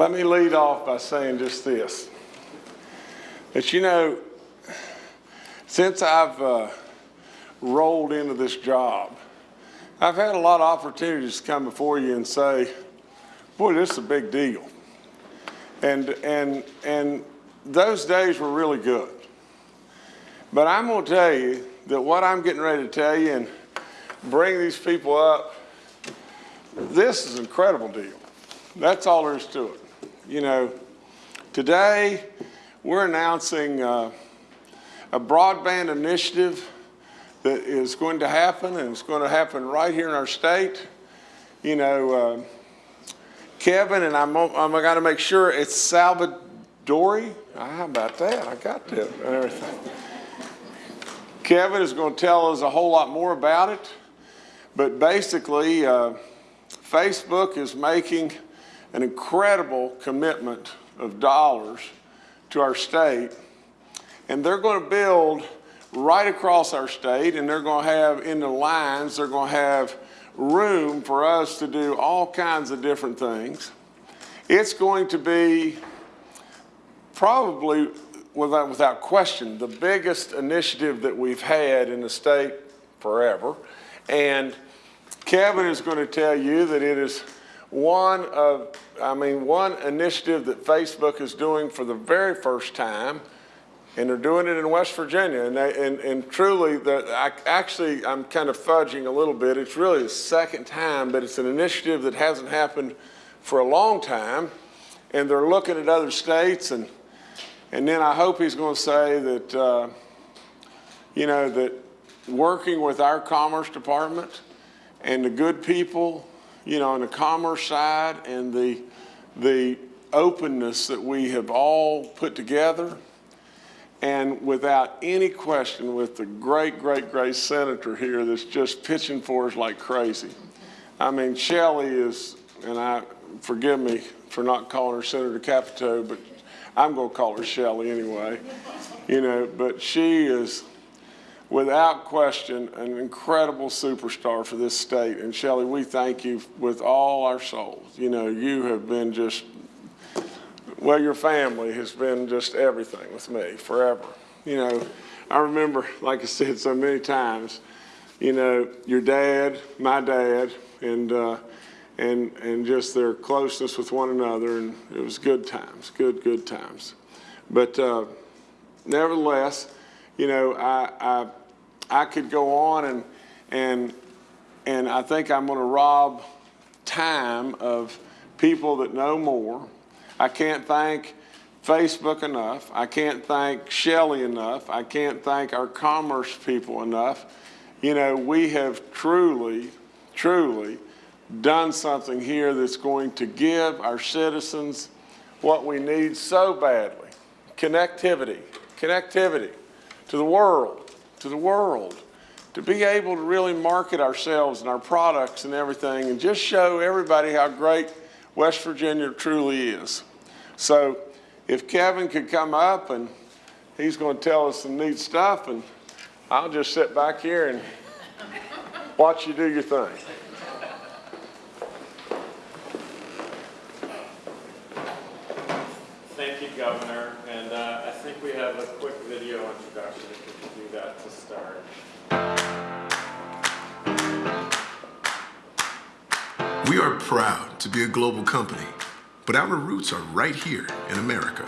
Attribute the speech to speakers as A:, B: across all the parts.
A: let me lead off by saying just this. That you know, since I've uh, rolled into this job, I've had a lot of opportunities to come before you and say, boy, this is a big deal. And, and, and those days were really good. But I'm going to tell you that what I'm getting ready to tell you and bring these people up, this is an incredible deal. That's all there is to it. You know, today we're announcing uh, a broadband initiative that is going to happen and it's going to happen right here in our state. You know, uh, Kevin, and I'm, I'm going to make sure it's Salvadori. Ah, how about that? I got that and everything. Kevin is going to tell us a whole lot more about it. But basically, uh, Facebook is making an incredible commitment of dollars to our state. And they're going to build right across our state, and they're going to have in the lines, they're going to have room for us to do all kinds of different things. It's going to be probably, without, without question, the biggest initiative that we've had in the state forever. And Kevin is going to tell you that it is one of, I mean, one initiative that Facebook is doing for the very first time and they're doing it in West Virginia. And, they, and, and truly, the, I, actually, I'm kind of fudging a little bit. It's really the second time, but it's an initiative that hasn't happened for a long time. And they're looking at other states. And, and then I hope he's going to say that, uh, you know, that working with our Commerce Department and the good people, you know, on the commerce side and the, the openness that we have all put together, and without any question, with the great, great, great senator here that's just pitching for us like crazy. I mean, Shelley is, and I forgive me for not calling her Senator Capito, but I'm going to call her Shelley anyway. You know, but she is, without question, an incredible superstar for this state. And Shelley, we thank you with all our souls. You know, you have been just well, your family has been just everything with me forever. You know, I remember, like I said so many times, you know, your dad, my dad, and uh, and and just their closeness with one another, and it was good times, good good times. But uh, nevertheless, you know, I, I I could go on and and and I think I'm going to rob time of people that know more I can't thank Facebook enough. I can't thank Shelley enough. I can't thank our commerce people enough. You know, we have truly, truly done something here that's going to give our citizens what we need so badly. Connectivity, connectivity to the world, to the world. To be able to really market ourselves and our products and everything and just show everybody how great West Virginia truly is. So if Kevin could come up and he's going to tell us some neat stuff and I'll just sit back here and watch you do your thing.
B: To
C: be a global company but our roots are right here in America.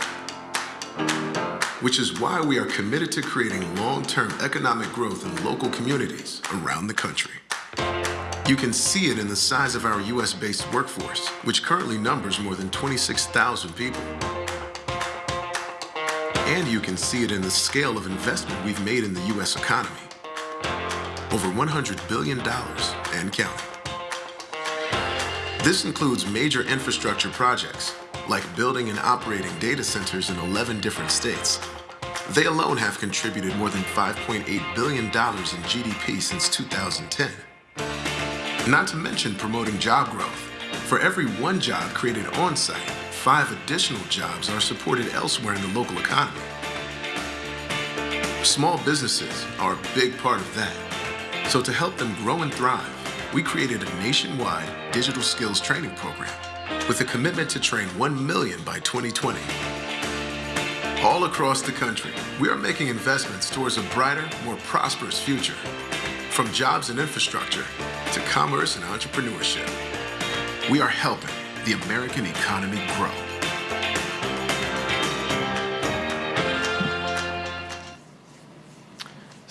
C: Which is why we are committed to creating long-term economic growth in local communities around the country. You can see it in the size of our US-based workforce, which currently numbers more than 26,000 people. And you can see it in the scale of investment we've made in the US economy. Over $100 billion and counting. This includes major infrastructure projects, like building and operating data centers in 11 different states. They alone have contributed more than $5.8 billion in GDP since 2010. Not to mention promoting job growth. For every one job created on-site, five additional jobs are supported elsewhere in the local economy. Small businesses are a big part of that. So to help them grow and thrive, we created a nationwide digital skills training program with a commitment to train 1 million by 2020. All across the country, we are making investments towards a brighter, more prosperous future. From jobs and infrastructure to commerce and entrepreneurship, we are helping the American economy grow.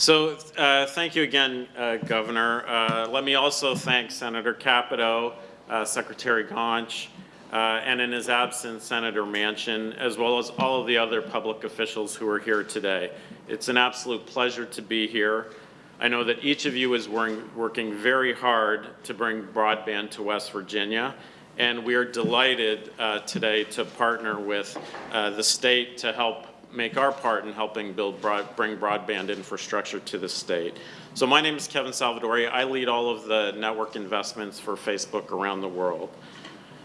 B: So uh, thank you again, uh, Governor. Uh, Let me also thank Senator Capito, uh, Secretary Gaunch, uh, and in his absence, Senator Manchin, as well as all of the other public officials who are here today. It's an absolute pleasure to be here. I know that each of you is working, working very hard to bring broadband to West Virginia, and we are delighted uh, today to partner with the state to help make our part in helping build broad, bring broadband infrastructure to the state. So my name is Kevin Salvadori. I lead all of the network investments for Facebook around the world.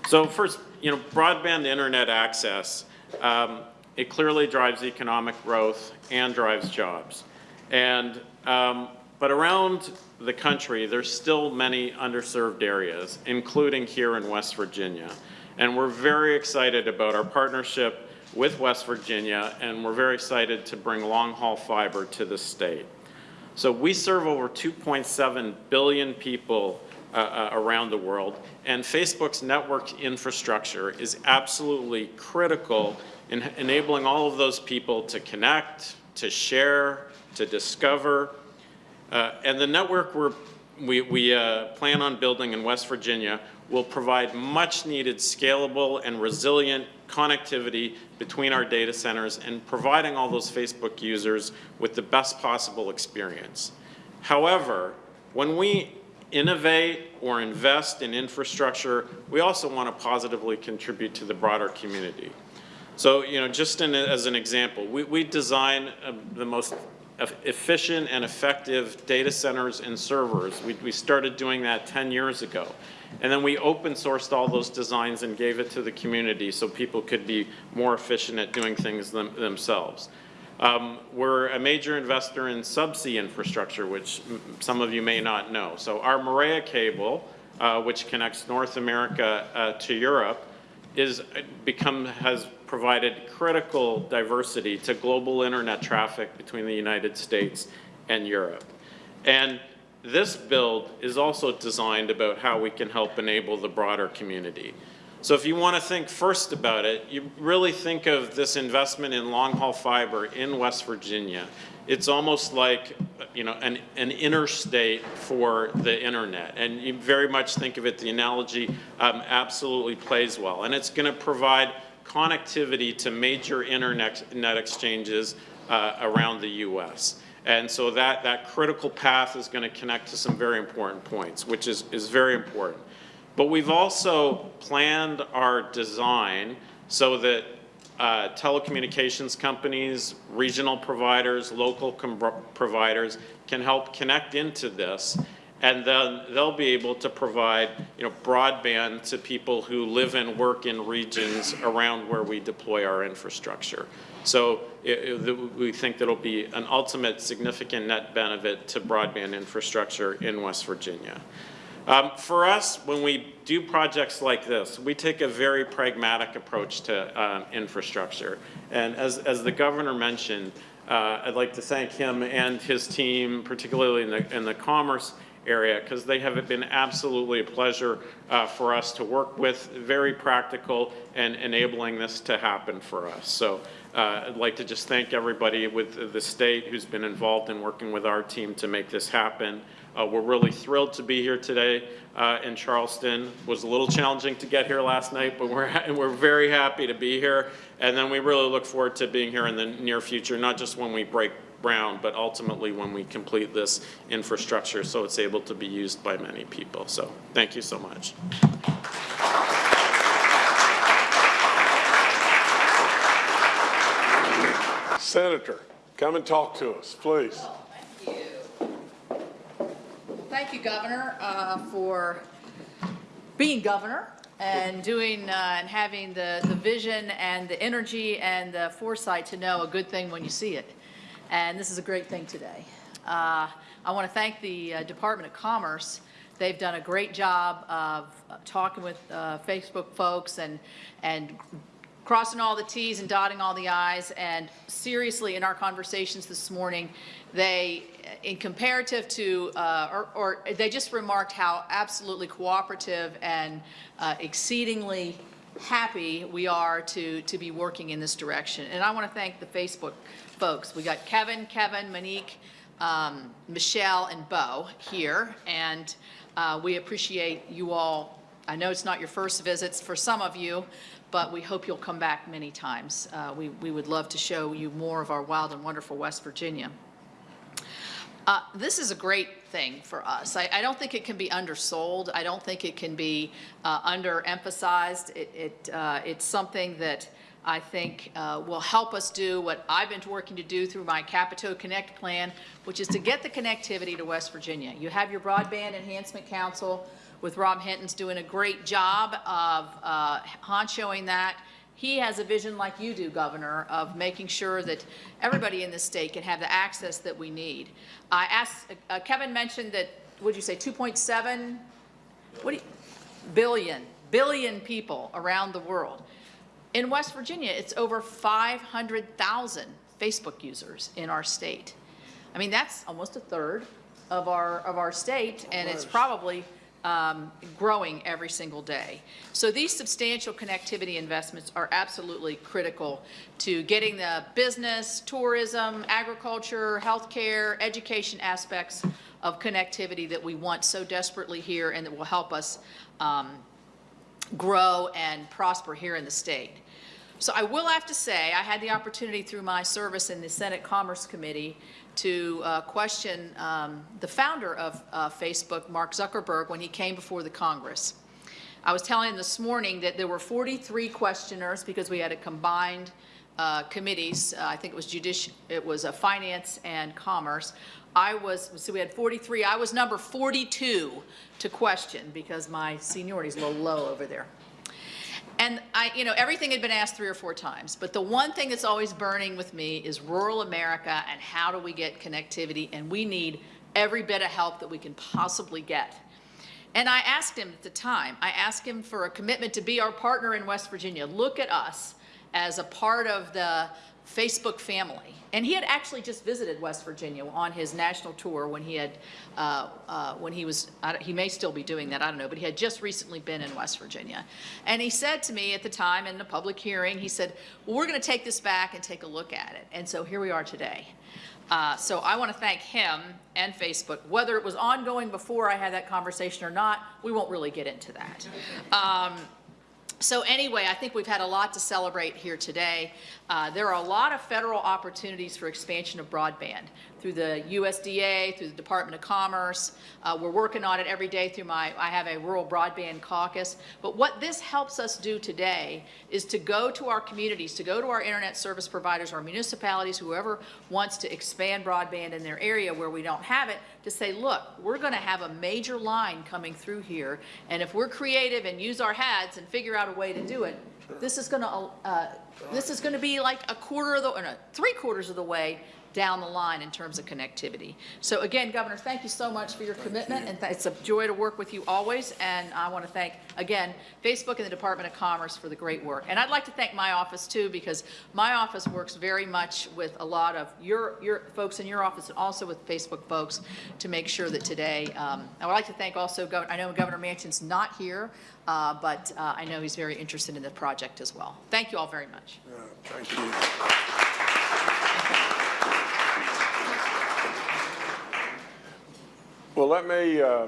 B: So first, you know, broadband internet access, um, it clearly drives economic growth and drives jobs. And, um, but around the country, there's still many underserved areas, including here in West Virginia. And we're very excited about our partnership with West Virginia, and we're very excited to bring long-haul fiber to the state. So we serve over 2.7 billion people uh, uh, around the world, and Facebook's network infrastructure is absolutely critical in enabling all of those people to connect, to share, to discover. Uh, and the network we, we uh, plan on building in West Virginia will provide much needed scalable and resilient connectivity between our data centers and providing all those Facebook users with the best possible experience. However, when we innovate or invest in infrastructure, we also want to positively contribute to the broader community. So, you know, just in, as an example, we, we design uh, the most efficient and effective data centers and servers. We, we started doing that 10 years ago. And then we open sourced all those designs and gave it to the community so people could be more efficient at doing things them, themselves. Um, we're a major investor in subsea infrastructure, which some of you may not know. So our MAREA cable, uh, which connects North America uh, to Europe, is become has provided critical diversity to global internet traffic between the United States and Europe. And this build is also designed about how we can help enable the broader community. So if you want to think first about it, you really think of this investment in long-haul fiber in West Virginia. It's almost like, you know, an, an interstate for the internet. And you very much think of it, the analogy um, absolutely plays well. And it's going to provide connectivity to major internet exchanges uh, around the U.S. And so that, that critical path is going to connect to some very important points, which is, is very important. But we've also planned our design so that uh, telecommunications companies, regional providers, local providers can help connect into this and then they'll be able to provide you know, broadband to people who live and work in regions around where we deploy our infrastructure. So it, it, we think that it'll be an ultimate significant net benefit to broadband infrastructure in West Virginia. Um, for us, when we do projects like this, we take a very pragmatic approach to uh, infrastructure. And as, as the governor mentioned, uh, I'd like to thank him and his team, particularly in the, in the commerce area because they have been absolutely a pleasure uh, for us to work with, very practical and enabling this to happen for us. So uh, I'd like to just thank everybody with the state who's been involved in working with our team to make this happen. Uh, we're really thrilled to be here today uh, in Charleston. It was a little challenging to get here last night, but we're, we're very happy to be here. And then we really look forward to being here in the near future, not just when we break ground, but ultimately when we complete this infrastructure so it's able to be used by many people. So thank you so much.
A: Senator, come and talk to us, please.
D: Oh, thank you. Thank you, Governor, uh, for being governor and doing uh, and having the, the vision and the energy and the foresight to know a good thing when you see it and this is a great thing today. Uh, I want to thank the uh, Department of Commerce They've done a great job of uh, talking with uh, Facebook folks and, and crossing all the Ts and dotting all the Is. And seriously, in our conversations this morning, they, in comparative to, uh, or, or they just remarked how absolutely cooperative and uh, exceedingly happy we are to, to be working in this direction. And I want to thank the Facebook folks. We got Kevin, Kevin, Monique, um, Michelle, and Bo here. And uh, we appreciate you all. I know it's not your first visits for some of you, but we hope you'll come back many times. Uh, we, we would love to show you more of our wild and wonderful West Virginia. Uh, This is a great thing for us. I, I don't think it can be undersold. I don't think it can be uh, underemphasized. It, it, uh, it's something that I think uh, will help us do what I've been working to do through my Capito Connect plan, which is to get the connectivity to West Virginia. You have your Broadband Enhancement Council with Rob Hinton's doing a great job of uh, honchoing that. He has a vision like you do, Governor, of making sure that everybody in this state can have the access that we need. I asked, uh, Kevin mentioned that, what'd you say, 2.7? What do you, billion, billion people around the world. In West Virginia, it's over 500,000 Facebook users in our state. I mean, that's almost a third of our, of our state, and it's probably um, growing every single day. So these substantial connectivity investments are absolutely critical to getting the business, tourism, agriculture, healthcare, education aspects of connectivity that we want so desperately here and that will help us um, grow and prosper here in the state. So I will have to say, I had the opportunity through my service in the Senate Commerce Committee to uh, question um, the founder of uh, Facebook, Mark Zuckerberg, when he came before the Congress. I was telling him this morning that there were 43 questioners because we had a combined uh, committees. Uh, I think it was judici it was a finance and commerce. I was, so we had 43. I was number 42 to question because my seniority is a little low over there. And I, you know, everything had been asked three or four times, but the one thing that's always burning with me is rural America and how do we get connectivity, and we need every bit of help that we can possibly get. And I asked him at the time, I asked him for a commitment to be our partner in West Virginia. Look at us as a part of the Facebook family. And he had actually just visited West Virginia on his national tour when he had, uh, uh, when he was, he may still be doing that, I don't know, but he had just recently been in West Virginia. And he said to me at the time in the public hearing, he said, well, we're going to take this back and take a look at it. And so here we are today. Uh, so I want to thank him and Facebook. Whether it was ongoing before I had that conversation or not, we won't really get into that. Um, so anyway, I think we've had a lot to celebrate here today. Uh, there are a lot of federal opportunities for expansion of broadband through the USDA, through the Department of Commerce. Uh, we're working on it every day through my, I have a rural broadband caucus. But what this helps us do today is to go to our communities, to go to our internet service providers, our municipalities, whoever wants to expand broadband in their area where we don't have it, to say, look, we're going to have a major line coming through here, and if we're creative and use our heads and figure out a way to do it, this is going to uh, this is going to be like a quarter of the, or no, three quarters of the way down the line in terms of connectivity. So again, Governor, thank you so much for your commitment, and it's a joy to work with you always. And I want to thank, again, Facebook and the Department of Commerce for the great work. And I'd like to thank my office too, because my office works very much with a lot of your, your folks in your office and also with Facebook folks to make sure that today, um, I would like to thank also, Gov I know Governor Manchin's not here, uh, but uh, I know he's very interested in the project as well. Thank you all very much.
A: Yeah, Thank you. Well, let me, uh,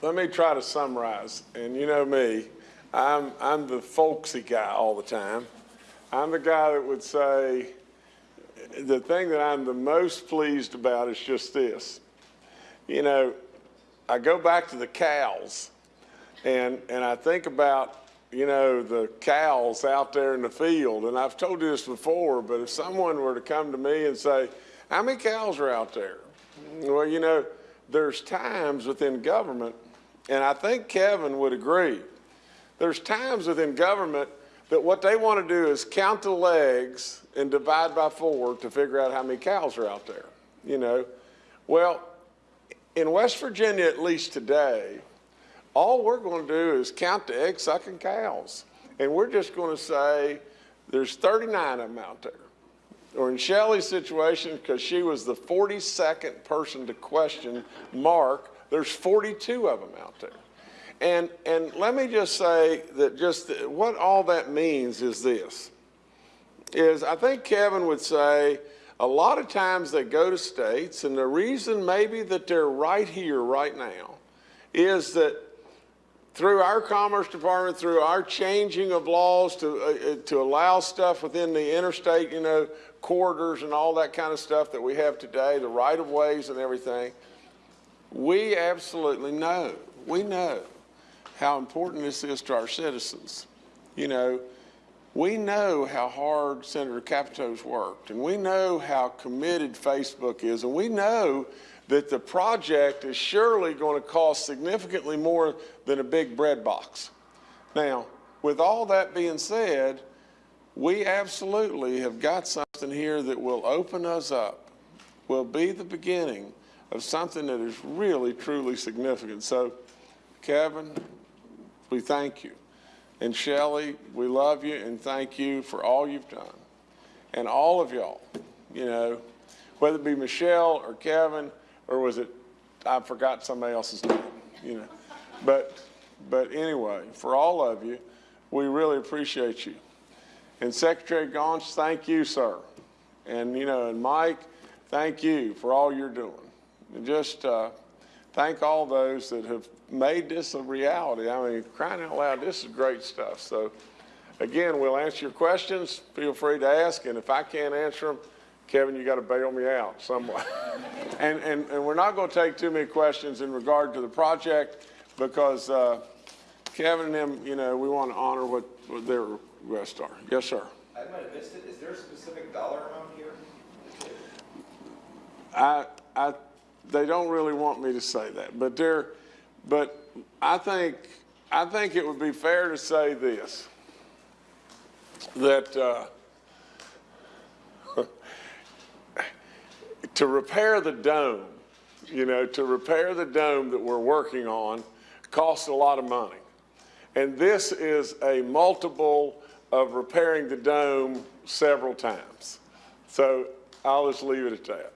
A: let me try to summarize. And you know me, I'm, I'm the folksy guy all the time. I'm the guy that would say, the thing that I'm the most pleased about is just this. You know, I go back to the cows and, and I think about, you know, the cows out there in the field. And I've told you this before, but if someone were to come to me and say, how many cows are out there? Well, you know, there's times within government, and I think Kevin would agree, there's times within government that what they want to do is count the legs and divide by four to figure out how many cows are out there, you know. Well, in West Virginia, at least today, all we're going to do is count the egg sucking cows. And we're just going to say there's 39 of them out there. Or in Shelley's situation, because she was the 42nd person to question Mark, there's 42 of them out there. And, and let me just say that just what all that means is this, is I think Kevin would say, a lot of times they go to states, and the reason maybe that they're right here right now is that through our Commerce Department, through our changing of laws to, uh, uh, to allow stuff within the interstate, you know, corridors and all that kind of stuff that we have today, the right-of-ways and everything, we absolutely know, we know how important this is to our citizens. You know, we know how hard Senator Capito's worked, and we know how committed Facebook is, and we know that the project is surely going to cost significantly more than a big bread box. Now, with all that being said, we absolutely have got something here that will open us up, will be the beginning of something that is really, truly significant. So, Kevin, we thank you. And Shelley, we love you and thank you for all you've done. And all of y'all, you know, whether it be Michelle or Kevin, or was it, I forgot somebody else's name, you know. But, but anyway, for all of you, we really appreciate you. And Secretary Gaunch, thank you, sir. And, you know, and Mike, thank you for all you're doing. And just uh, thank all those that have made this a reality. I mean, crying out loud, this is great stuff. So, again, we'll answer your questions. Feel free to ask. And if I can't answer them, Kevin, you got to bail me out somewhat. and, and, and we're not going to take too many questions in regard to the project because uh, Kevin and them, you know, we want to honor what, what their requests are. Yes, sir.
E: I might have missed it. Is there a specific dollar amount here?
A: I, I, they don't really want me to say that, but they're, but I think, I think it would be fair to say this, that, uh, to repair the dome, you know, to repair the dome that we're working on costs a lot of money. And this is a multiple of repairing the dome several times. So I'll just leave it at that.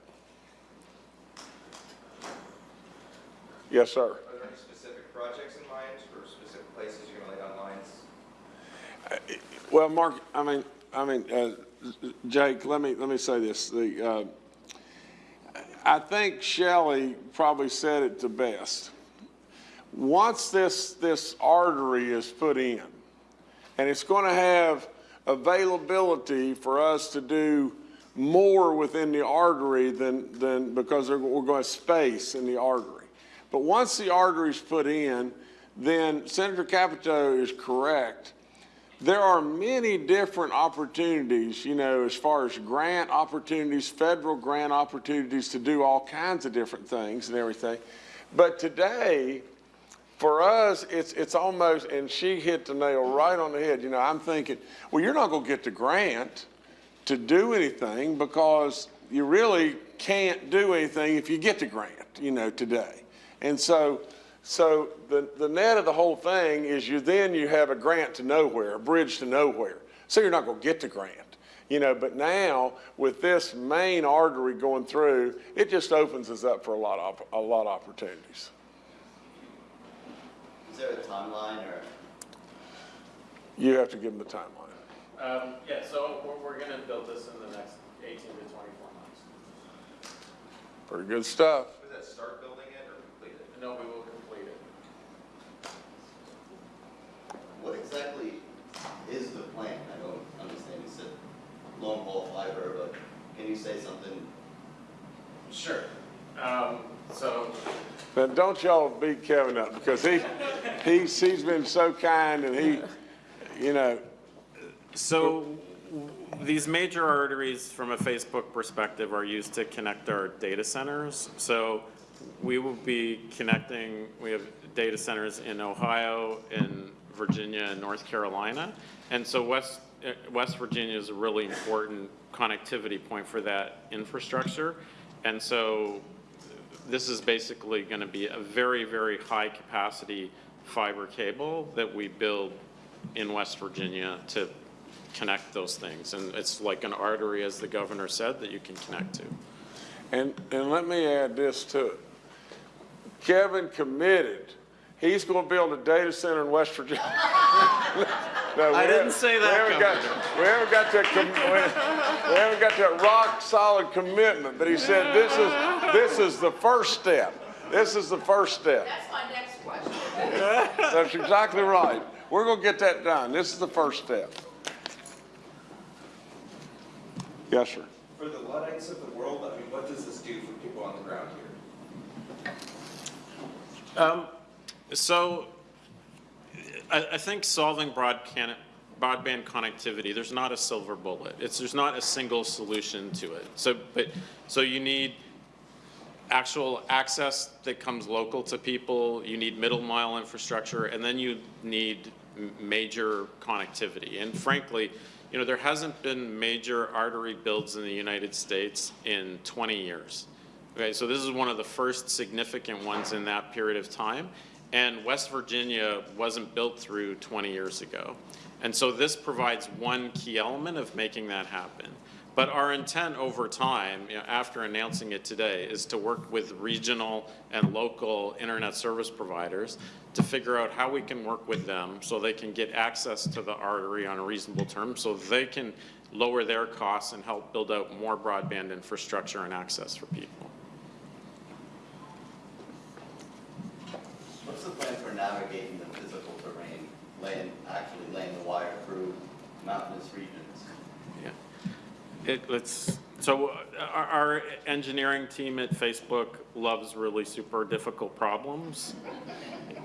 A: Yes, sir.
E: Are there any specific projects in mind or specific places you're gonna lay down lines?
A: Well, Mark, I mean, I mean, uh, Jake, let me, let me say this. The, uh, I think Shelley probably said it the best. Once this, this artery is put in, and it's going to have availability for us to do more within the artery than, than because we're going to space in the artery. But once the artery is put in, then Senator Capito is correct. There are many different opportunities, you know, as far as grant opportunities, federal grant opportunities to do all kinds of different things and everything. But today, for us, it's, it's almost, and she hit the nail right on the head. You know, I'm thinking, well, you're not going to get the grant to do anything because you really can't do anything if you get the grant, you know, today. And so, so the, the net of the whole thing is you then you have a grant to nowhere, a bridge to nowhere. So you're not going to get the grant. You know, but now with this main artery going through, it just opens us up for a lot of, a lot of opportunities.
F: Is there a timeline or?
A: You have to give them the timeline.
B: Um, yeah, so we're, we're gonna build this in the next eighteen to twenty-four months.
A: Pretty good stuff.
E: Was that start building it or complete it?
B: No, we will complete it.
F: What exactly is the plan? I don't understand. You said long haul fiber, but can you say something?
B: Sure. Um, so,
A: Now, don't y'all beat Kevin up because he, he's, he's been so kind and he, you know,
B: so these major arteries from a Facebook perspective are used to connect our data centers. So we will be connecting, we have data centers in Ohio, in Virginia, and North Carolina. And so West, uh, West Virginia is a really important connectivity point for that infrastructure. And so this is basically going to be a very, very high-capacity fiber cable that we build in West Virginia to connect those things. And it's like an artery, as the governor said, that you can connect to.
A: And, and let me add this to it. Kevin committed, he's gonna build a data center in West Virginia. No, we
B: I didn't say
A: we
B: that,
A: haven't got- We haven't got that, com- we we haven't got that rock solid commitment, but he said this is, this is the first step. This is the first step.
D: That's my next question.
A: That's exactly right. We're gonna get that done. This is the first step. Yes, sir.
E: For the Luddites of the world, I mean, what does this do for people on the ground here?
B: Um, So I, I think solving broad can, broadband connectivity, there's not a silver bullet. It's, there's not a single solution to it. So, but, so you need actual access that comes local to people, you need middle mile infrastructure, and then you need major connectivity. And frankly, you know, there hasn't been major artery builds in the United States in 20 years. Okay, so this is one of the first significant ones in that period of time. And West Virginia wasn't built through 20 years ago. And so this provides one key element of making that happen. But our intent over time, you know, after announcing it today, is to work with regional and local internet service providers to figure out how we can work with them so they can get access to the artery on a reasonable terms, so they can lower their costs and help build out more broadband infrastructure and access for people.
F: What's the plan for navigating the physical terrain, laying, actually laying the wire through mountainous regions?
B: Yeah. It, it's, so uh, our, our engineering team at Facebook loves really super difficult problems.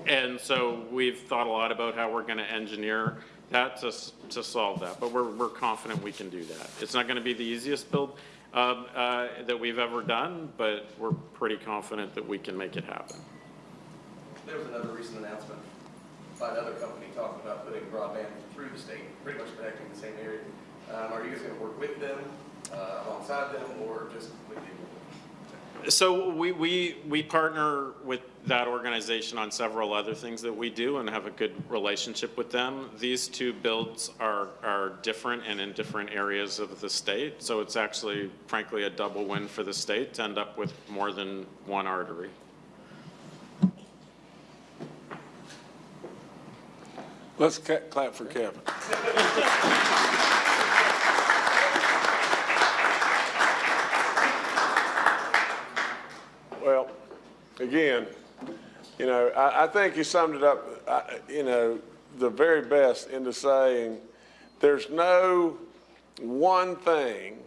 B: And so we've thought a lot about how we're going to engineer that to, to solve that, but we're, we're confident we can do that. It's not going to be the easiest build, um, uh, that we've ever done, but we're pretty confident that we can make it happen.
G: There was another recent announcement by another company talking about putting broadband through the state, pretty much connecting the same area. Um, are you guys gonna work with them, uh, alongside them, or just you?
B: So we, we, we partner with that organization on several other things that we do and have a good relationship with them. These two builds are, are different and in different areas of the state. So it's actually frankly a double win for the state to end up with more than one artery.
A: Let's clap for Kevin. Well, again, you know, I, I think you summed it up, I- you know, the very best into saying there's no one thing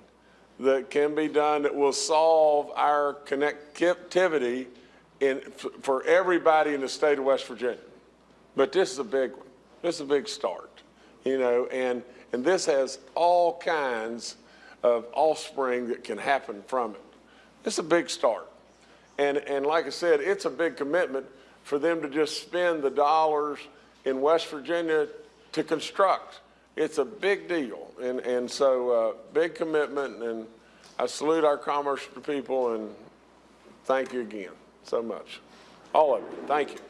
A: that can be done that will solve our connectivity in, for everybody in the state of West Virginia. But this is a big one. This is a big start, you know, and, and this has all kinds of offspring that can happen from it. It's a big start. And, and like I said, it's a big commitment for them to just spend the dollars in West Virginia to construct. It's a big deal. And, and so, uh, big commitment, and I salute our commerce people and thank you again so much. All of you, thank you.